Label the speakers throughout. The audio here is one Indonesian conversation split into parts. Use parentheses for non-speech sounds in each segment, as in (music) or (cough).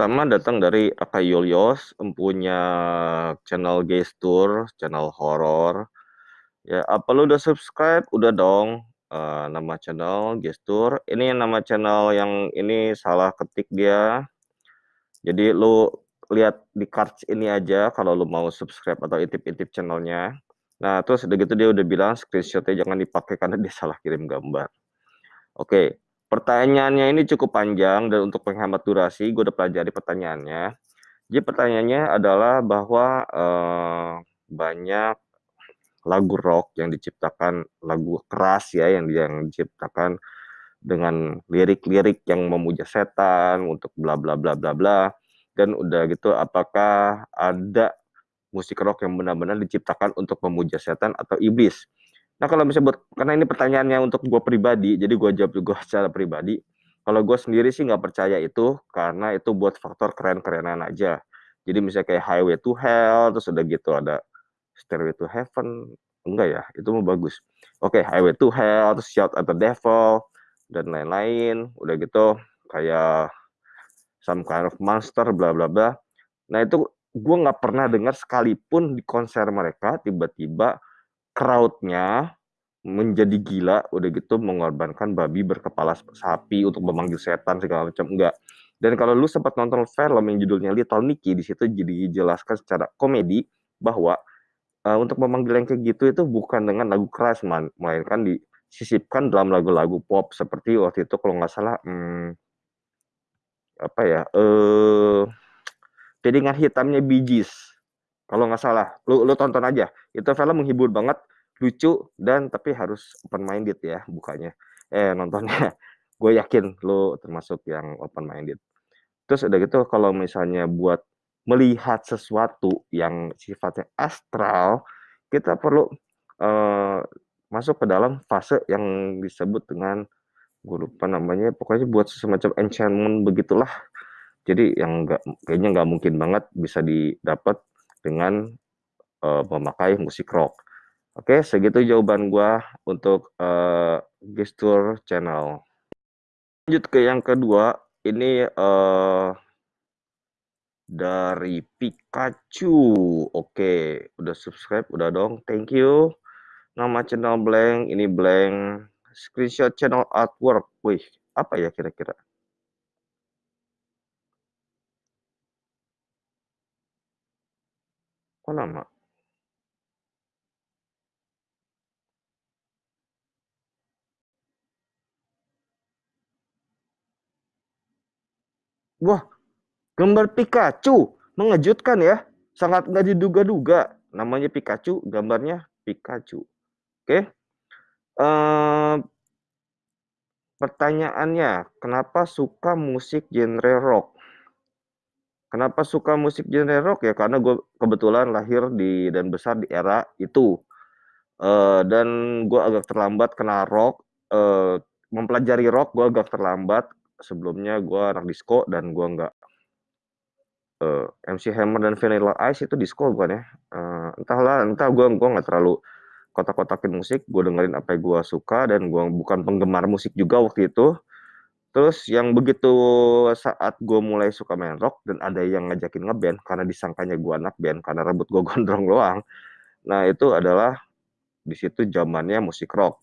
Speaker 1: Pertama datang dari Aka Yulios, empunya channel gestur, channel horor. Ya, apa lu udah subscribe? Udah dong. Uh, nama channel gestur. Ini nama channel yang ini salah ketik dia. Jadi lu lihat di cards ini aja kalau lu mau subscribe atau intip-intip channelnya. Nah, terus udah gitu dia udah bilang screenshotnya jangan dipakai karena dia salah kirim gambar. Oke, Pertanyaannya ini cukup panjang dan untuk penghemat durasi, gue udah pelajari pertanyaannya. Jadi pertanyaannya adalah bahwa eh, banyak lagu rock yang diciptakan lagu keras ya yang yang diciptakan dengan lirik-lirik yang memuja setan untuk bla bla bla bla bla dan udah gitu apakah ada musik rock yang benar-benar diciptakan untuk memuja setan atau iblis Nah kalau misalnya buat karena ini pertanyaannya untuk gue pribadi, jadi gue jawab juga secara pribadi. Kalau gue sendiri sih nggak percaya itu karena itu buat faktor keren-kerenan aja. Jadi misalnya kayak Highway to Hell, terus udah gitu ada Stairway to Heaven, enggak ya, itu mau bagus. Oke, okay, Highway to Hell, terus Shout at the Devil, dan lain-lain. Udah gitu kayak Some Kind of Monster, bla bla bla. Nah itu gue nggak pernah dengar sekalipun di konser mereka tiba-tiba crowd-nya menjadi gila, udah gitu mengorbankan babi berkepala sapi untuk memanggil setan segala macam, enggak. Dan kalau lu sempat nonton film yang judulnya Little Nicky, di situ jadi dijelaskan secara komedi bahwa uh, untuk memanggil yang kayak gitu itu bukan dengan lagu keras, man, melainkan disisipkan dalam lagu-lagu pop seperti waktu itu kalau nggak salah, hmm, apa ya, eh, uh, hitamnya Gees kalau nggak salah, lu lu tonton aja. Itu film menghibur banget, lucu dan tapi harus open minded ya bukannya. Eh nontonnya. (laughs) Gue yakin lu termasuk yang open minded. Terus udah gitu kalau misalnya buat melihat sesuatu yang sifatnya astral, kita perlu uh, masuk ke dalam fase yang disebut dengan gue lupa namanya pokoknya buat semacam enchantment begitulah jadi yang enggak kayaknya nggak mungkin banget bisa didapat dengan uh, memakai musik rock. Oke, segitu jawaban gua untuk uh, gestur channel. Lanjut ke yang kedua, ini uh, dari Pikachu. Oke, udah subscribe, udah dong. Thank you. Nama channel blank, ini blank. Screenshot channel artwork. Wih, apa ya kira-kira? Kok lama? Wah, gambar Pikachu. Mengejutkan ya. Sangat nggak diduga-duga. Namanya Pikachu, gambarnya Pikachu. Oke. Uh, pertanyaannya, kenapa suka musik genre rock? Kenapa suka musik genre rock ya? Karena gue kebetulan lahir di dan besar di era itu. Uh, dan gue agak terlambat kena rock. Uh, mempelajari rock gue agak terlambat. Sebelumnya gue anak disco dan gue nggak uh, MC Hammer dan Vanilla Ice itu disco bukan ya? Uh, entahlah, entah gue gue nggak terlalu kotak-kotakin musik. Gue dengerin apa yang gue suka dan gue bukan penggemar musik juga waktu itu. Terus yang begitu saat gue mulai suka main rock dan ada yang ngajakin ngeband karena disangkanya gue anak band karena rambut gue (laughs) gondrong doang. Nah itu adalah di situ zamannya musik rock.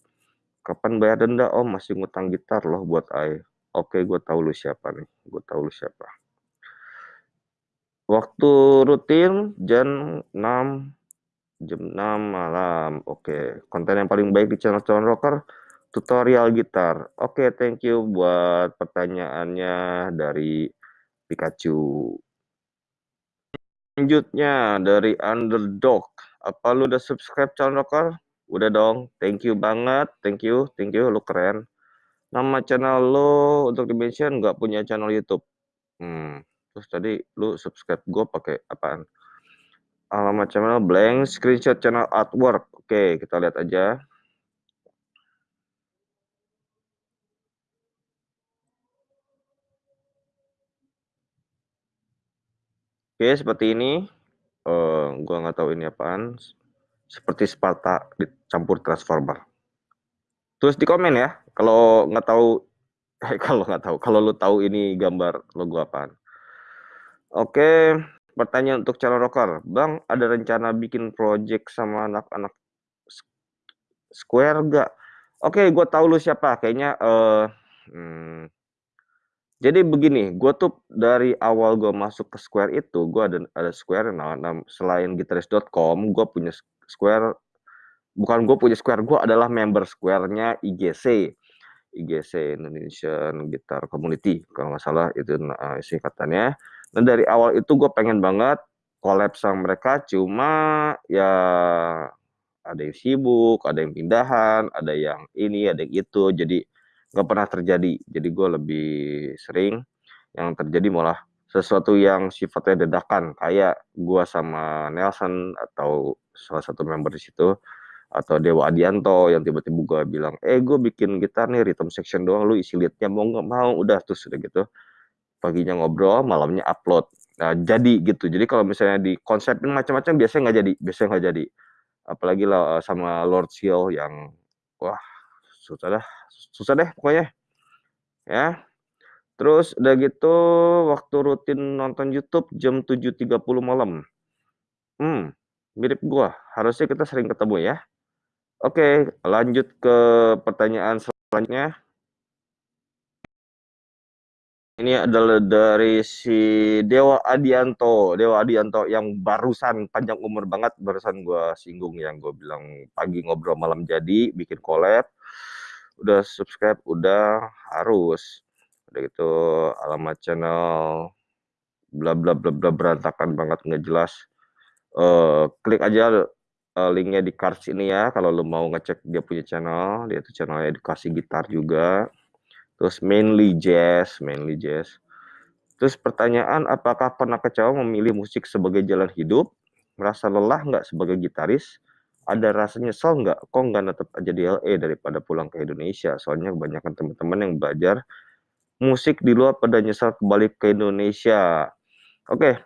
Speaker 1: Kapan bayar denda? Oh masih ngutang gitar loh buat I. Oke gue tahu lu siapa nih. Gue tahu lu siapa. Waktu rutin jam 6 jam 6 malam. Oke, konten yang paling baik di channel Channel Rocker tutorial gitar. Oke, thank you buat pertanyaannya dari Pikachu. Selanjutnya dari Underdog. Apa lu udah subscribe channel Rocker? Udah dong. Thank you banget. Thank you. Thank you. Lu keren. Nama channel lu untuk dimention nggak punya channel YouTube. Hmm. Terus tadi lu subscribe gue pakai apaan? Alamat channel blank, screenshot channel artwork. Oke, kita lihat aja. Oke, seperti ini. Uh, gua nggak tahu ini apaan. Seperti Sparta dicampur Transformer. Terus di komen ya, kalau nggak tahu, eh, (laughs) kalau nggak tahu, kalau lu tahu ini gambar logo apaan. Oke, pertanyaan untuk calon rocker, "Bang, ada rencana bikin project sama anak-anak Square nggak?" Oke, gue tahu lu siapa, kayaknya, eee, mmm, jadi begini, gue tuh dari awal gue masuk ke Square itu, gue ada ada Square na nam selain Gitaris.com, gue punya Square bukan gue punya Square, gue adalah member Square-nya IGC. IGC, Indonesian Guitar Community, kalau nggak salah itu na singkatannya. Dan dari awal itu gue pengen banget collab sama mereka, cuma ya ada yang sibuk, ada yang pindahan, ada yang ini, ada yang itu, jadi nggak pernah terjadi. Jadi gue lebih sering yang terjadi malah sesuatu yang sifatnya dadakan, kayak gue sama Nelson atau salah satu member di situ, atau Dewa Adianto yang tiba-tiba gue bilang, "Eh, gue bikin gitar nih rhythm section doang, lu isi lead-nya mau nggak?" "Mau." Udah, terus udah gitu, paginya ngobrol, malamnya upload. Nah, jadi gitu. Jadi kalau misalnya dikonsepin macam-macam biasanya nggak jadi biasanya nggak jadi. Apalagi la sama Lord Seal yang wah, susah dah susah deh pokoknya. Ya. Terus udah gitu waktu rutin nonton YouTube jam 7.30 malam. Mmm, mirip gua, harusnya kita sering ketemu ya. Oke, lanjut ke pertanyaan selanjutnya. Ini adalah dari si Dewa Adianto Dewa Adianto yang barusan panjang umur banget, barusan gua singgung yang gua bilang pagi ngobrol malam jadi, bikin collab. Udah subscribe, udah, harus. Udah gitu alamat channel bla bla bla bla berantakan banget, nggak jelas. Eee, klik aja, eee, link-nya di cards ini ya, kalau lu mau ngecek dia punya channel, dia itu channel edukasi gitar juga. Terus mainly jazz mainly jazz. Terus pertanyaan, apakah pernah kecewa memilih musik sebagai jalan hidup? Merasa lelah nggak sebagai gitaris? Ada rasa nyesel nggak, kok nggak netep aja di LA daripada pulang ke Indonesia? Soalnya kebanyakan teman-teman yang belajar musik di luar pada nyesel kembali ke Indonesia. Oke,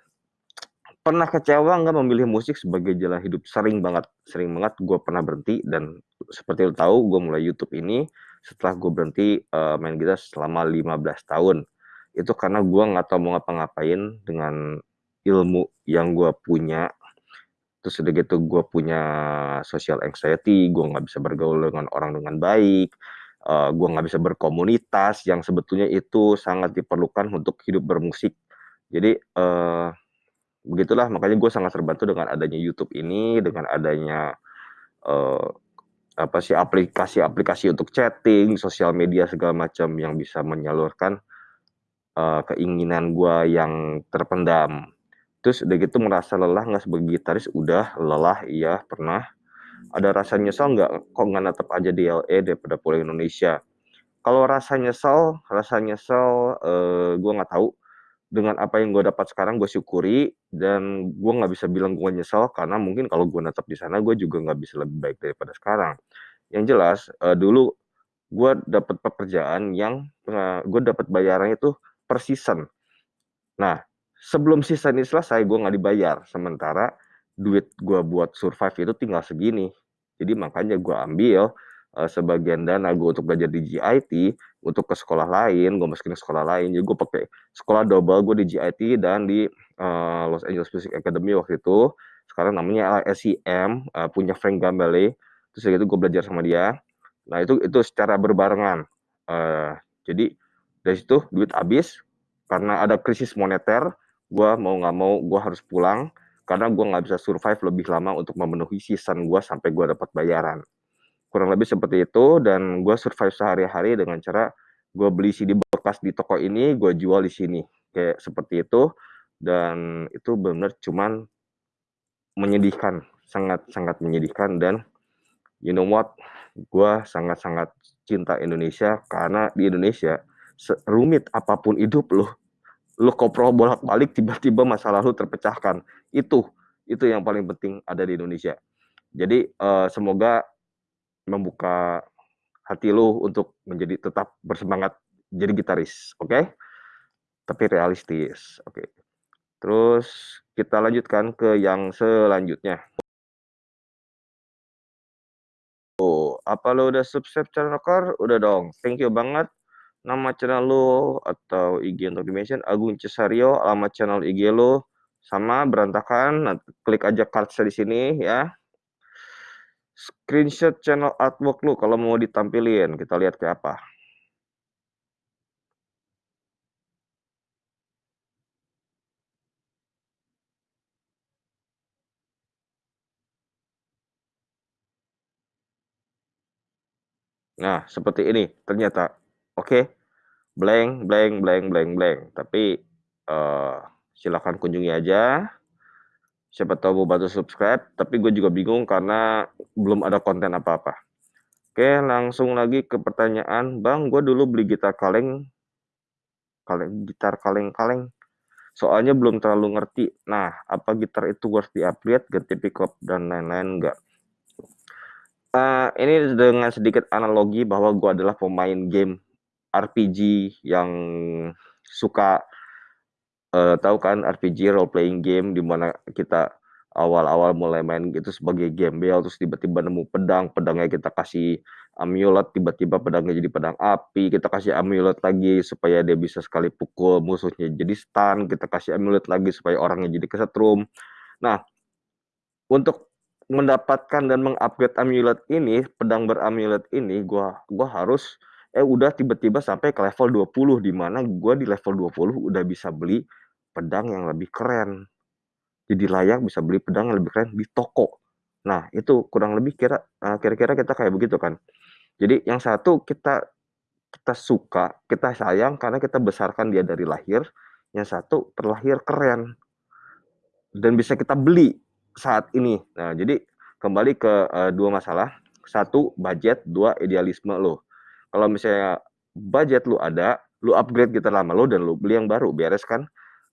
Speaker 1: pernah kecewa nggak memilih musik sebagai jalan hidup? Sering banget sering banget gue pernah berhenti dan seperti lu tahu gue mulai YouTube ini setelah gue berhenti, eee, main gitar selama 15 tahun. Itu karena gue nggak tahu mau ngapa-ngapain dengan ilmu yang gue punya. Terus udah gitu gue punya social anxiety, gue nggak bisa bergaul dengan orang dengan baik, eee, gue nggak bisa berkomunitas yang sebetulnya itu sangat diperlukan untuk hidup bermusik. Jadi, eee, begitulah makanya gue sangat terbantu dengan adanya YouTube ini, dengan adanya, eee, apa sih, aplikasi-aplikasi untuk chatting, sosial media segala macam yang bisa menyalurkan, eee, keinginan gua yang terpendam. Terus udah gitu merasa lelah nggak sebagai gitaris? Udah, lelah iya, pernah. Ada rasa nyesel nggak, kok nggak netep aja di LA daripada pulang Indonesia? Kalau rasa nyesel rasa nyesel, eee, gua nggak tahu. Dengan apa yang gua dapat sekarang gua syukuri dan gua nggak bisa bilang gua nyesel karena mungkin kalau gua netep di sana gua juga nggak bisa lebih baik daripada sekarang. Yang jelas, eee, dulu gua dapet pekerjaan yang, eee, gua dapet bayarannya itu per season. Nah, sebelum season ini selesai gua nggak dibayar, sementara duit gua buat survive itu tinggal segini. Jadi makanya gua ambil, eee, sebagian dana gua untuk belajar di JIT, untuk ke sekolah lain, gua masukin ke sekolah lain, jadi gua pakai sekolah double gua di JIT dan di, eee, Los Angeles Music Academy waktu itu, sekarang namanya LSCM, eee, punya Frank Gambale. Terus gitu gua belajar sama dia. Nah itu itu secara berbarengan. Eee, jadi dari situ duit habis, karena ada krisis moneter, gua mau nggak mau gua harus pulang, karena gua nggak bisa survive lebih lama untuk memenuhi season gua sampai gua dapat bayaran. Kurang lebih seperti itu dan gua survive sehari-hari dengan cara gua beli CD bekas di toko ini, gua jual di sini, kayak seperti itu, dan itu bener-bener cuman menyedihkan, sangat-sangat menyedihkan dan you know what, gua sangat-sangat cinta Indonesia karena di Indonesia serumit apa pun hidup lu, lu koprol bolak-balik tiba-tiba masa lalu terpecahkan. Itu itu yang paling penting ada di Indonesia. Jadi, eee, semoga membuka hati lu untuk menjadi tetap bersemangat jadi gitaris, oke? Tapi realistis, oke. Terus kita lanjutkan ke yang selanjutnya. Oh, apa lu udah subscribe channel rocker? Udah dong, thank you banget. nama channel lu atau IG untuk di-mention Agung Cesario, alamat channel IG lu sama berantakan, klik aja cards di sini ya. Screenshot channel artwork lu kalau mau ditampilin, kita lihat kayak apa. Nah, seperti ini ternyata. Oke. Blank blank blank blank blank, tapi, uh, silakan kunjungi aja. Siapa tahu mau bantu subscribe, tapi gue juga bingung karena belum ada konten apa-apa. Oke, langsung lagi ke pertanyaan, "Bang, gue dulu beli gitar kaleng" kaleng gitar kaleng-kaleng, soalnya belum terlalu ngerti. Nah, apa gitar itu harus di-upgrade, ganti pickup dan lain-lain enggak? Uh, ini dengan sedikit analogi bahwa gue adalah pemain game RPG yang suka uh, tahu kan RPG role playing game di mana kita awal-awal mulai main gitu sebagai gembel terus tiba-tiba nemu pedang, pedangnya kita kasih amulet, tiba-tiba pedangnya jadi pedang api, kita kasih amulet lagi supaya dia bisa sekali pukul musuhnya jadi stun, kita kasih amulet lagi supaya orangnya jadi kesetrum. Nah, untuk mendapatkan dan mengupgrade amulet ini, pedang beramulet ini, gua gua harus eh udah tiba-tiba sampai ke level 20 di mana gua di level 20 udah bisa beli pedang yang lebih keren. Jadi layak bisa beli pedang yang lebih keren di toko. Nah, itu kurang lebih kira uh, kira-kira kita kayak begitu kan. Jadi yang satu kita kita suka, kita sayang karena kita besarkan dia dari lahir, yang satu terlahir keren. Dan bisa kita beli saat ini. Nah, jadi kembali ke uh, dua masalah. Satu, budget. Dua, idealisme lo. Kalau misalnya budget lu ada, lu upgrade gitar lama lo dan lu beli yang baru, beres kan?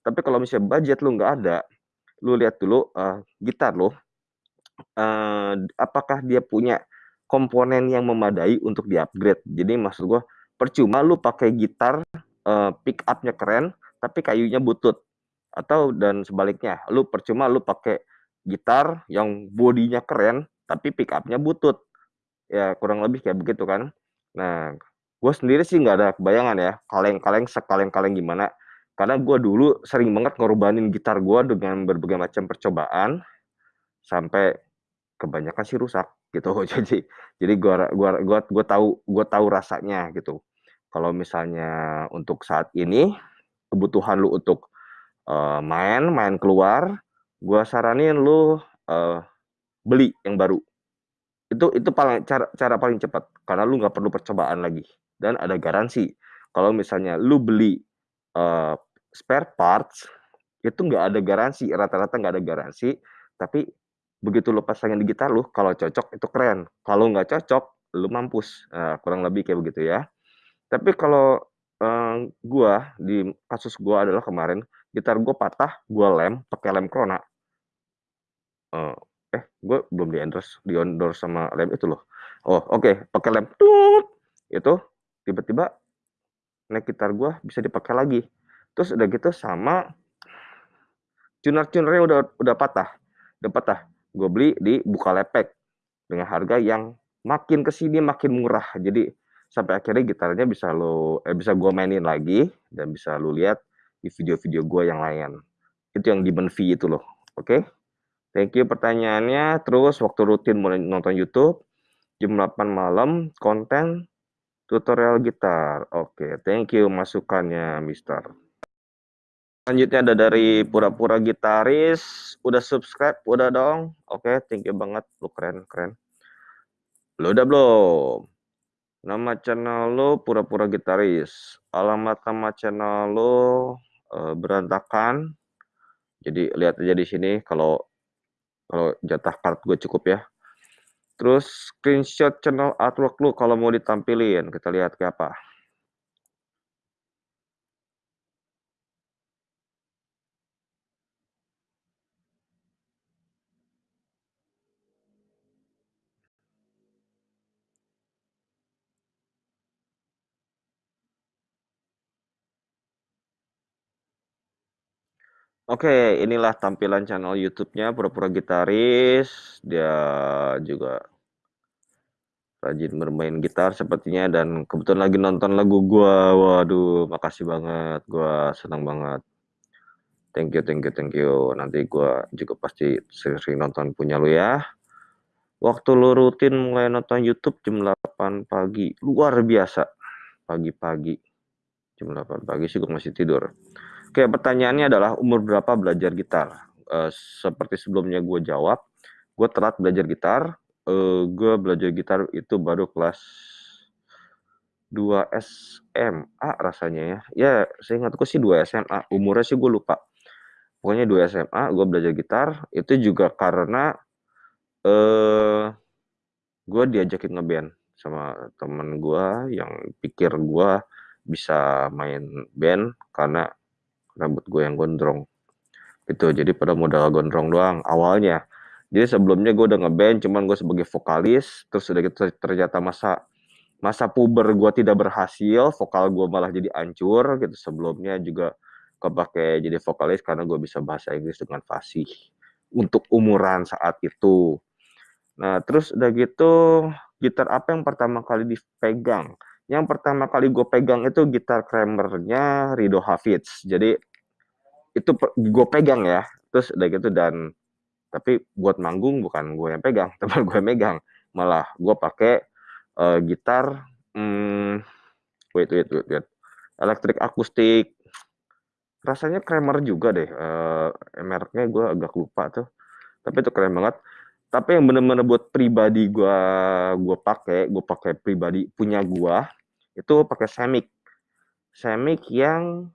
Speaker 1: Tapi kalau misalnya budget lu nggak ada, lu lihat dulu uh, gitar lo, uh, apakah dia punya komponen yang memadai untuk di-upgrade. Jadi maksud gua, percuma lu pakai gitar uh, pick up-nya keren, tapi kayunya butut. Atau dan sebaliknya, lu percuma lu pakai gitar yang bodinya keren, tapi pick up-nya butut. Ya kurang lebih kayak begitu kan. Nah, gue sendiri sih nggak ada kebayangan ya, kaleng-kaleng sekaleng-kaleng gimana. Karena gue dulu sering banget ngorbanin gitar gue dengan berbagai macam percobaan, sampai kebanyakan sih rusak gitu. (laughs) Jadi jadi gue gua gua gua tahu gua tahu rasanya gitu. Kalau misalnya untuk saat ini, kebutuhan lu untuk, uh, main main keluar, gue saranin lu, uh, beli yang baru. Itu itu paling cara cara paling cepat, karena lu nggak perlu percobaan lagi, dan ada garansi. Kalau misalnya lu beli, uh, spare parts, itu nggak ada garansi, rata-rata nggak ada garansi, tapi begitu lu pasangin di gitar lu, kalau cocok itu keren, kalau nggak cocok, lu mampus. Nah, kurang lebih kayak begitu ya. Tapi kalau, uh, gua, di kasus gua adalah kemarin, gitar gua patah, gua lem, pakai lem Krona. Uh, eh, gue belum di-endorse di-endorse sama lem itu loh. Oh, oke, okay, pakai lem tut, itu tiba-tiba neck gitar gua bisa dipakai lagi. Terus udah gitu sama tuner-tunernya udah udah patah, udah patah. Gue beli di Bukalapak dengan harga yang makin ke sini makin murah. Jadi sampai akhirnya gitarnya bisa lo eh, bisa gue mainin lagi dan bisa lo lihat di video-video gue yang lain. Itu yang di Benvi itu loh. Oke. Okay? Thank you pertanyaannya. Terus waktu rutin mulai nonton YouTube jam 8 malam konten tutorial gitar. Oke, okay, thank you masukannya, Mister. Selanjutnya ada dari pura-pura gitaris. Udah subscribe? Udah dong. Oke, okay, thank you banget. Lu keren, keren. Lu udah belum? Nama channel lu pura-pura gitaris. Alamat nama channel lu uh, berantakan. Jadi lihat aja di sini kalau kalau jatah card gue cukup ya. Terus screenshot channel artwork lu kalau mau ditampilin, kita lihat kayak apa. Oke, inilah tampilan channel YouTube-nya Pura-Pura Gitaris. Dia juga rajin bermain gitar sepertinya dan kebetulan lagi nonton lagu gua. Waduh, makasih banget, gua senang banget. Thank you thank you thank you. Nanti gua juga pasti sering-sering nonton punya lu ya. Waktu lu rutin mulai nonton YouTube jam 8 pagi, luar biasa. Pagi-pagi. Jam 8 pagi sih gua masih tidur. Oke, pertanyaannya adalah umur berapa belajar gitar? Uh, seperti sebelumnya gue jawab, gue telat belajar gitar, uh, gue belajar gitar itu baru kelas 2 SMA rasanya ya. Ya, saya ingatku sih 2 SMA, umurnya sih gue lupa. Pokoknya 2 SMA gue belajar gitar, itu juga karena uh, gue diajakin ngeband sama temen gue yang pikir gue bisa main band karena rambut gue yang gondrong. Gitu, jadi pada modal gondrong doang awalnya. Jadi sebelumnya gue udah ngeband, cuman gue sebagai vokalis, terus udah gitu ternyata masa masa puber gue tidak berhasil, vokal gue malah jadi hancur gitu. Sebelumnya juga kepake jadi vokalis karena gue bisa bahasa Inggris dengan fasih untuk umuran saat itu. Nah, terus udah gitu gitar apa yang pertama kali dipegang? Yang pertama kali gue pegang itu gitar Kramernya Rido Hafiz. Jadi itu gue pegang ya. Terus udah gitu dan tapi buat manggung bukan gue yang pegang (laughs) teman gue megang. Malah gue pakai uh, gitar hmm, wait wait wait wait. Elektrik akustik. Rasanya Kramer juga deh uh, mereknya gue agak lupa tuh. Tapi itu keren banget. Tapi yang bener-bener buat pribadi gue gue pakai gue pakai pribadi punya gue itu pakai semik semik yang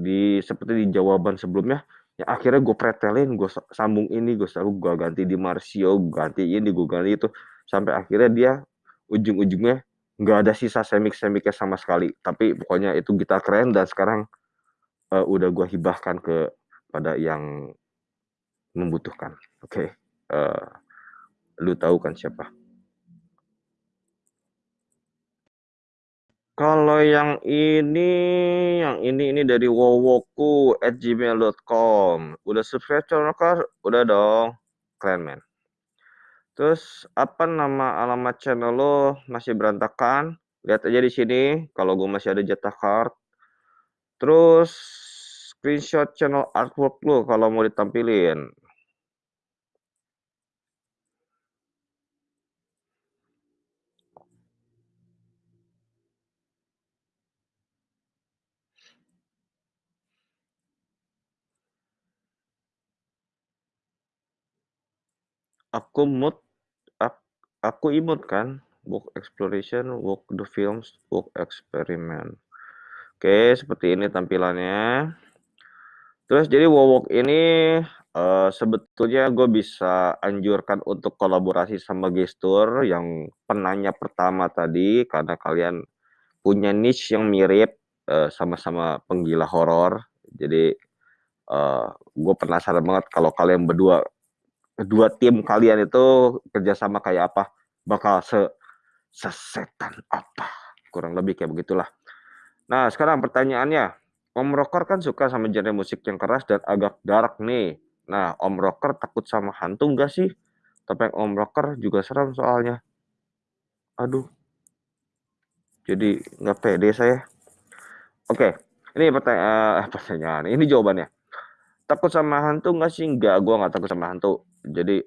Speaker 1: di seperti di jawaban sebelumnya ya akhirnya gue pretelin gue sambung ini gue selalu gue ganti di Marsio gue ganti ini gue ganti itu sampai akhirnya dia ujung-ujungnya nggak ada sisa semik semiknya sama sekali tapi pokoknya itu gitar keren dan sekarang uh, udah gue hibahkan ke pada yang membutuhkan oke okay. uh, eh, lu tahu kan siapa Kalau yang ini, yang ini ini dari wowoku at gmail.com. Udah subscribe channel kar? Udah dong. Keren men. Terus apa nama alamat channel lo masih berantakan? Lihat aja di sini. Kalau gue masih ada jatah card. Terus screenshot channel artwork lo kalau mau ditampilin. Aku mood ak aku imut kan, book exploration, walk the films, book experiment. Oke, seperti ini tampilannya. Terus jadi Wowok ini uh, sebetulnya gue bisa anjurkan untuk kolaborasi sama gestur yang penanya pertama tadi karena kalian punya niche yang mirip sama-sama uh, penggila horor. Jadi uh, gue penasaran banget kalau kalian berdua kedua tim kalian itu kerjasama kayak apa bakal se sesetan apa kurang lebih kayak begitulah. Nah sekarang pertanyaannya Om Rocker kan suka sama genre musik yang keras dan agak dark nih. Nah Om Rocker takut sama hantu enggak sih? Tapi Om Rocker juga serem soalnya. Aduh. Jadi nggak pede saya. Oke ini pertanyaan, eh, pertanyaan ini jawabannya. Takut sama hantu nggak sih? Enggak gue nggak takut sama hantu jadi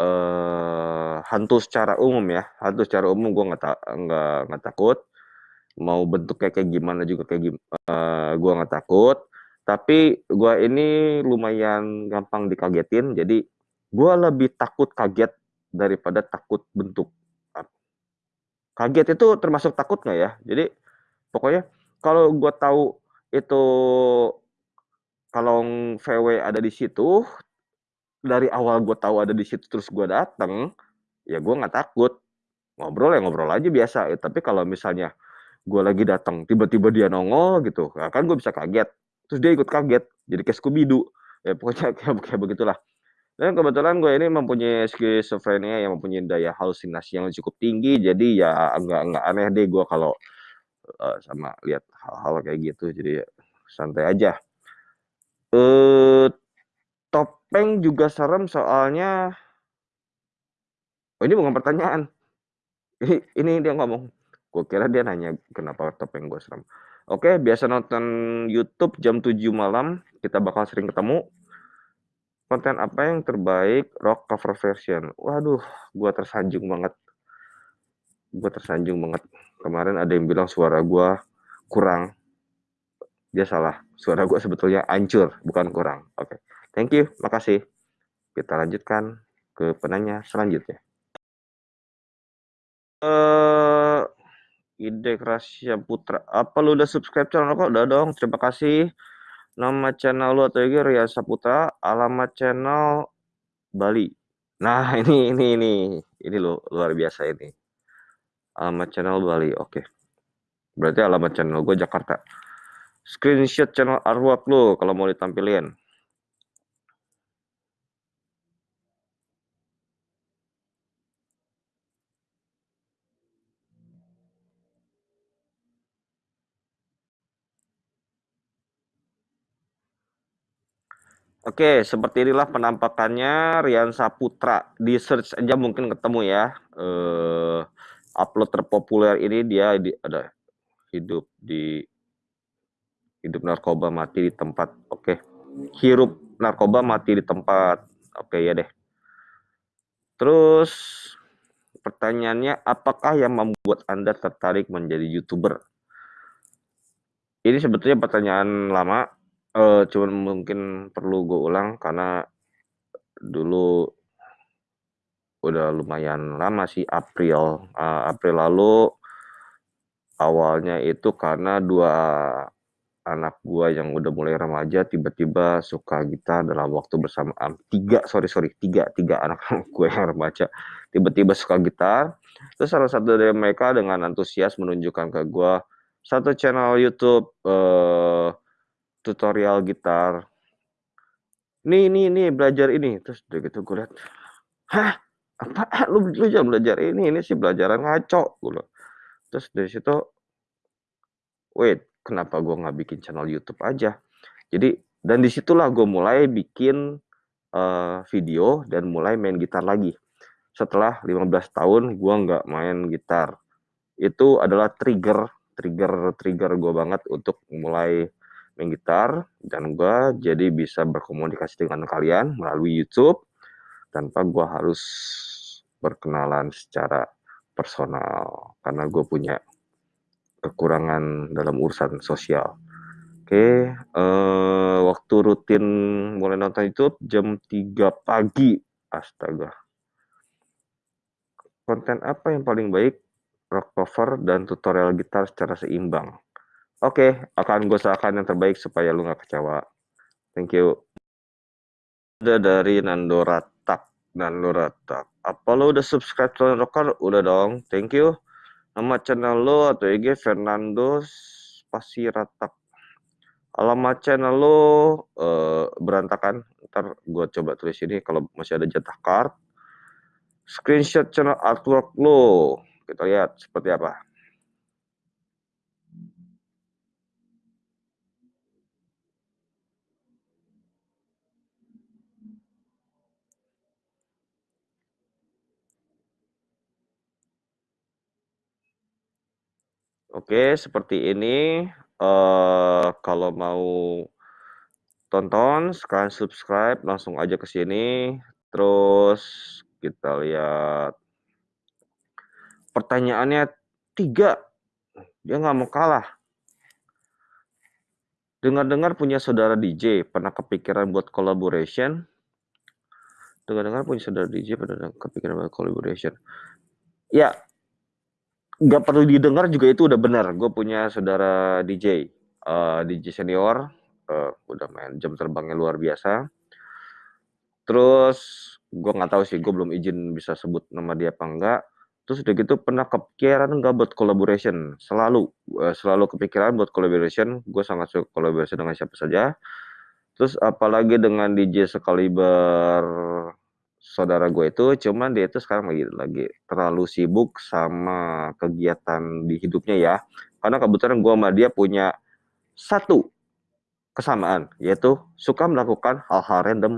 Speaker 1: uh, hantu secara umum ya, hantu secara umum gue nggak nggak nggak takut. Mau bentuknya kayak gimana juga kayak gim uh, gue nggak takut. Tapi gue ini lumayan gampang dikagetin, jadi gue lebih takut kaget daripada takut bentuk. Kaget itu termasuk takut nggak ya? Jadi pokoknya kalau gue tahu itu kalong VW ada di situ, dari awal gue tahu ada di situ terus gue dateng, ya gue nggak takut. Ngobrol ya ngobrol aja biasa, ya tapi kalau misalnya gue lagi datang tiba-tiba dia nongol gitu, nah kan gue bisa kaget, terus dia ikut kaget, jadi kayak scooby Ya pokoknya (laughs) kayak kayak begitulah. Dan kebetulan gue ini mempunyai skizofrenia yang mempunyai daya halusinasi yang cukup tinggi, jadi ya nggak nggak aneh deh gue kalau, uh, sama lihat hal-hal kayak gitu, jadi santai aja. Uh, Topeng juga serem soalnya Oh, ini bukan pertanyaan. (laughs) Ini ini dia ngomong. Gue kira dia nanya kenapa topeng gue serem. Oke, biasa nonton YouTube jam 7 malam, kita bakal sering ketemu. Konten apa yang terbaik rock cover version? Waduh, gua tersanjung banget. Gua tersanjung banget. Kemarin ada yang bilang suara gua kurang. Dia salah. Suara gua sebetulnya hancur, bukan kurang. Oke. Okay. Thank you. Makasih. Kita lanjutkan ke penanya selanjutnya. Uh, Ide Rasya Putra. Apa lu udah subscribe channel kok? Udah dong. Terima kasih. Nama channel lu atau IG Ria Saputra, alamat channel Bali. Nah, (laughs) ini ini ini. Ini lo luar biasa ini. Alamat channel Bali. Oke. Berarti alamat channel gue Jakarta. Screenshot channel artwork lo kalau mau ditampilin. Oke, seperti inilah penampakannya Rian Saputra. Di search aja mungkin ketemu ya. Uh, upload terpopuler ini dia di, ada hidup di hidup narkoba mati di tempat. Oke. Hirup narkoba mati di tempat. Oke ya deh. Terus pertanyaannya apakah yang membuat Anda tertarik menjadi YouTuber? Ini sebetulnya pertanyaan lama uh, cuman mungkin perlu gue ulang karena dulu udah lumayan lama sih April. Uh, April lalu awalnya itu karena dua anak gua yang udah mulai remaja tiba-tiba suka gitar dalam waktu bersamaan tiga sorry sorry tiga tiga anak (laughs) gue yang remaja tiba-tiba suka gitar. Terus salah satu dari mereka dengan antusias menunjukkan ke gua satu channel YouTube uh, tutorial gitar. Nih, nih, nih, belajar ini. Terus udah gitu gue liat, hah? Apa? Lu, lu jangan belajar ini, ini sih belajaran ngaco. Gue Terus dari situ, wait, kenapa gue nggak bikin channel YouTube aja? Jadi, dan di situlah gue mulai bikin uh, video dan mulai main gitar lagi. Setelah 15 tahun gue nggak main gitar. Itu adalah trigger, trigger, trigger gue banget untuk mulai main gitar dan gue jadi bisa berkomunikasi dengan kalian melalui YouTube tanpa gue harus berkenalan secara personal karena gue punya kekurangan dalam urusan sosial. Oke, eh, waktu rutin mulai nonton YouTube jam 3 pagi. Astaga. Konten apa yang paling baik? Rock cover dan tutorial gitar secara seimbang. Oke, akan gue usahakan yang terbaik supaya lu nggak kecewa. Thank you. Udah dari Nando Ratak. Nando Ratak. Apa lo udah subscribe channel Rocker? Udah dong. Thank you. Nama channel lo atau IG Fernando Spasi Ratak. Alamat channel lo uh, berantakan. Ntar gue coba tulis ini kalau masih ada jatah card. Screenshot channel artwork lo. Kita lihat seperti apa. Oke, seperti ini. Uh, kalau mau tonton, sekarang subscribe, langsung aja ke sini. Terus kita lihat. Pertanyaannya tiga. Dia nggak mau kalah. Dengar-dengar punya saudara DJ, pernah kepikiran buat collaboration? Dengar-dengar punya saudara DJ, pernah kepikiran buat collaboration? Ya, nggak perlu didengar juga itu udah benar. Gue punya saudara DJ, uh, eh, DJ senior, uh, udah main jam terbangnya luar biasa. Terus gue nggak tahu sih, gue belum izin bisa sebut nama dia apa enggak. Terus udah gitu pernah kepikiran nggak buat collaboration? Selalu, uh, selalu kepikiran buat collaboration. Gue sangat suka collaboration dengan siapa saja. Terus apalagi dengan DJ sekaliber saudara gue itu, cuman dia itu sekarang lagi lagi terlalu sibuk sama kegiatan di hidupnya ya. Karena kebetulan gue sama dia punya satu kesamaan, yaitu suka melakukan hal-hal random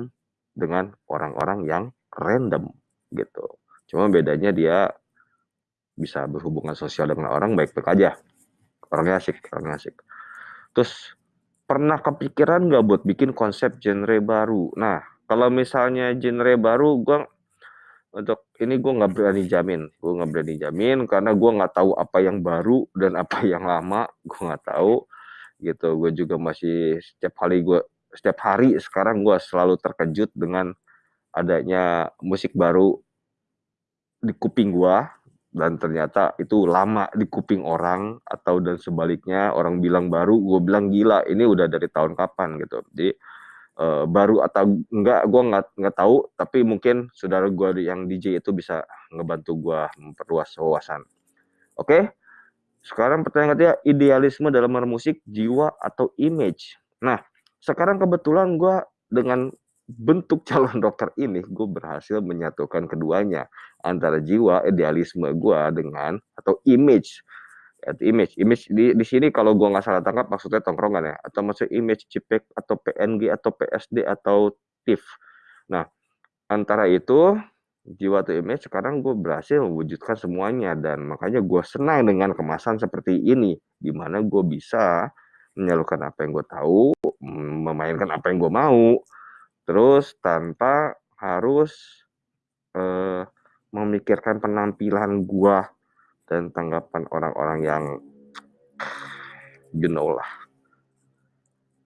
Speaker 1: dengan orang-orang yang random gitu. cuma bedanya dia bisa berhubungan sosial dengan orang baik-baik aja. Orangnya asik, orangnya asik. Terus pernah kepikiran nggak buat bikin konsep genre baru? Nah, kalau misalnya genre baru, gue untuk ini gue nggak berani jamin, gue nggak berani jamin karena gue nggak tahu apa yang baru dan apa yang lama, gue nggak tahu gitu. Gue juga masih setiap hari gue setiap hari sekarang gue selalu terkejut dengan adanya musik baru di kuping gue dan ternyata itu lama di kuping orang atau dan sebaliknya orang bilang baru gue bilang gila ini udah dari tahun kapan gitu. Jadi uh, baru atau enggak gue nggak nggak tahu tapi mungkin saudara gue yang DJ itu bisa ngebantu gue memperluas wawasan. Oke sekarang pertanyaan ketiga idealisme dalam bermusik jiwa atau image? Nah sekarang kebetulan gue dengan bentuk (laughs) calon dokter ini gue berhasil menyatukan keduanya antara jiwa idealisme gue dengan atau image atau image. Image di di sini kalau gue nggak salah tangkap maksudnya tongkrongan ya. Atau maksud image JPEG atau PNG atau PSD atau TIFF nah antara itu jiwa atau image sekarang gue berhasil mewujudkan semuanya. Dan makanya gue senang dengan kemasan seperti ini. Di mana gue bisa menyalurkan apa yang gue tahu memainkan apa yang gue mau. Terus tanpa harus, uh, memikirkan penampilan gua dan tanggapan orang-orang yang you know lah.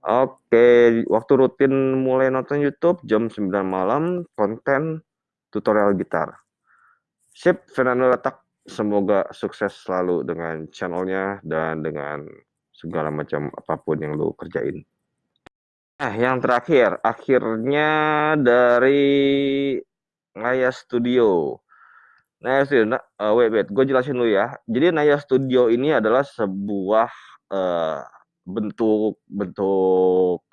Speaker 1: Oke, waktu rutin mulai nonton YouTube jam 9 malam, konten tutorial gitar. Sip, Fernando Letak, semoga sukses selalu dengan channelnya dan dengan segala macam apa pun yang lu kerjain. Nah, yang terakhir, akhirnya dari Naya Studio. Naya Studio, nah, uh, wait, wait, gue jelasin dulu ya. Jadi Naya Studio ini adalah sebuah uh, bentuk bentuk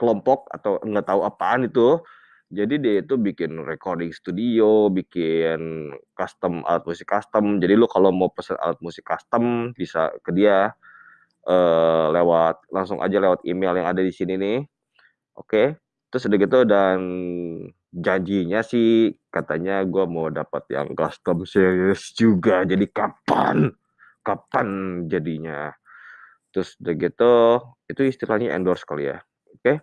Speaker 1: kelompok atau nggak tahu apaan itu. Jadi dia itu bikin recording studio, bikin custom alat musik custom. Jadi lu kalau mau pesen alat musik custom bisa ke dia uh, lewat langsung aja lewat email yang ada di sini nih Oke, terus udah gitu dan janjinya sih katanya gue mau dapat yang custom series juga, jadi kapan kapan jadinya? Terus udah gitu, itu istilahnya endorse kali ya, oke?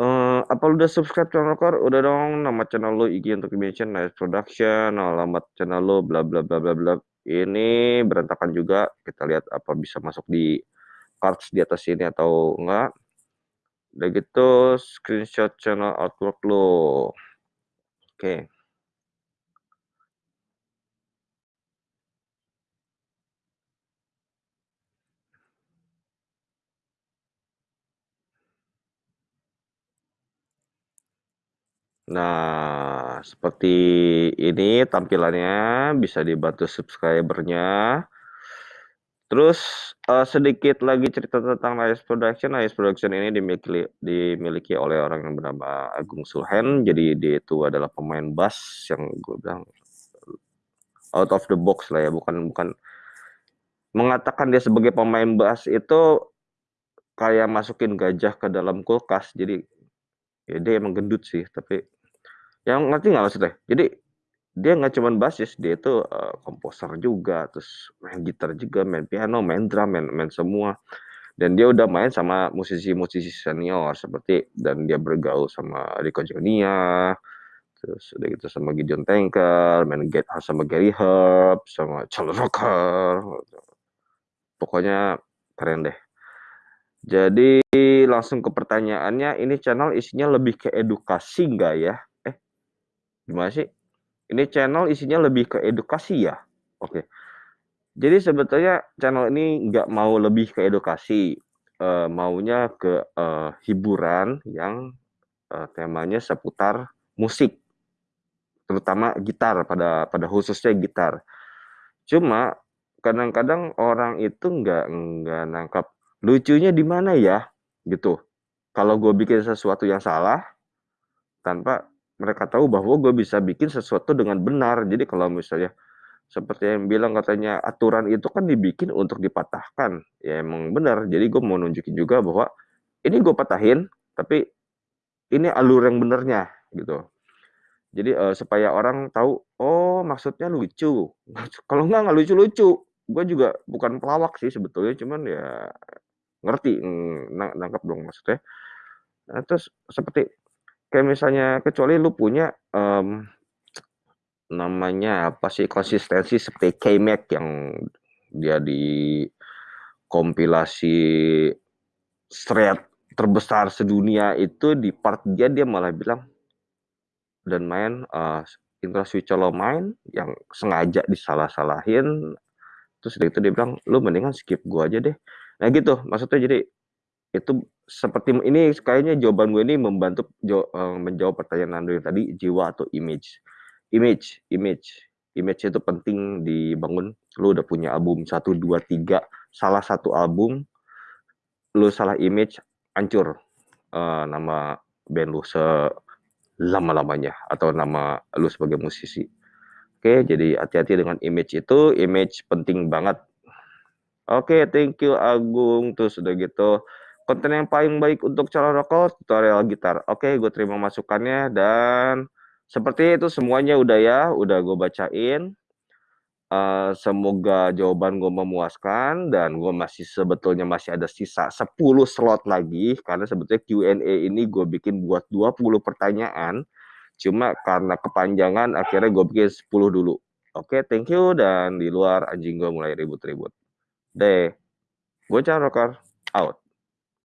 Speaker 1: Uh, apa lu udah subscribe channel Kor? Udah dong, nama channel lu IG untuk mention, Nice Production, alamat channel lu bla bla bla bla bla. Ini berantakan juga, kita lihat apa bisa masuk di cards di atas sini atau enggak. Udah gitu screenshot channel artwork lo. Oke. Nah, seperti ini tampilannya, bisa dibantu subscribernya. Terus uh, sedikit lagi cerita tentang Nice Production. Nice Production ini dimiliki dimiliki oleh orang yang bernama Agung Sulhen. Jadi dia itu adalah pemain bass yang gue bilang out of the box lah ya, bukan bukan mengatakan dia sebagai pemain bass itu kayak masukin gajah ke dalam kulkas. Jadi ya dia emang gendut sih, tapi yang ngerti nggak maksudnya? Jadi dia nggak cuman basis, dia itu uh, komposer juga, terus main gitar juga, main piano, main drum, main main semua. Dan dia udah main sama musisi-musisi senior seperti dan dia bergaul sama Rico Junior, terus udah gitu sama Gideon Tanker, main get sama Gary Herb, sama Charles Rocker. Pokoknya keren deh. Jadi langsung ke pertanyaannya, ini channel isinya lebih ke edukasi nggak ya? Eh, gimana sih? Ini channel isinya lebih ke edukasi ya? Oke. Jadi sebetulnya channel ini nggak mau lebih ke edukasi, uh, maunya ke uh, hiburan yang uh, temanya seputar musik, terutama gitar pada pada khususnya gitar. Cuma kadang-kadang orang itu nggak nggak nangkap lucunya di mana ya gitu. Kalau gue bikin sesuatu yang salah tanpa mereka tahu bahwa gue bisa bikin sesuatu dengan benar. Jadi kalau misalnya seperti yang bilang katanya aturan itu kan dibikin untuk dipatahkan. Ya emang benar. Jadi gue mau nunjukin juga bahwa ini gue patahin, tapi ini alur yang benernya gitu. Jadi, eee, supaya orang tahu, oh maksudnya lucu, (laughs) kalau enggak, enggak lucu-lucu. Gua juga bukan pelawak sih sebetulnya, cuman ya ngerti, mmm, na nangkep dong maksudnya. Eee, terus seperti kayak misalnya kecuali lu punya, mmm, namanya apa sih, konsistensi seperti K-Mac yang dia di kompilasi Shred terbesar sedunia itu di part dia, dia malah bilang dan main, eee, Intro Switch Hollow Mind yang sengaja disalah-salahin, terus udah gitu dia bilang, "Lu mendingan skip gua aja deh." Nah gitu, maksudnya jadi itu seperti ini kayaknya jawaban gue ini membantu eee, menjawab pertanyaan yang tadi, jiwa atau image. Image image image itu penting dibangun. Lu udah punya album 1, 2, 3, salah satu album, lu salah image, hancur, eee, nama band lu selama-lamanya atau nama lu sebagai musisi. Oke, jadi hati-hati dengan image itu, image penting banget. Oke, thank you Agung, terus udah gitu, konten yang paling baik untuk calon rokok, tutorial gitar. Oke, gue terima masukannya dan seperti itu semuanya udah ya, udah gue bacain. Eee, semoga jawaban gue memuaskan dan gue masih sebetulnya masih ada sisa 10 slot lagi, karena sebetulnya Q&A ini gue bikin buat 20 pertanyaan, cuma karena kepanjangan akhirnya gue bikin 10 dulu. Oke, thank you dan di luar anjing gue mulai ribut-ribut. Deh. Gue rocker, out.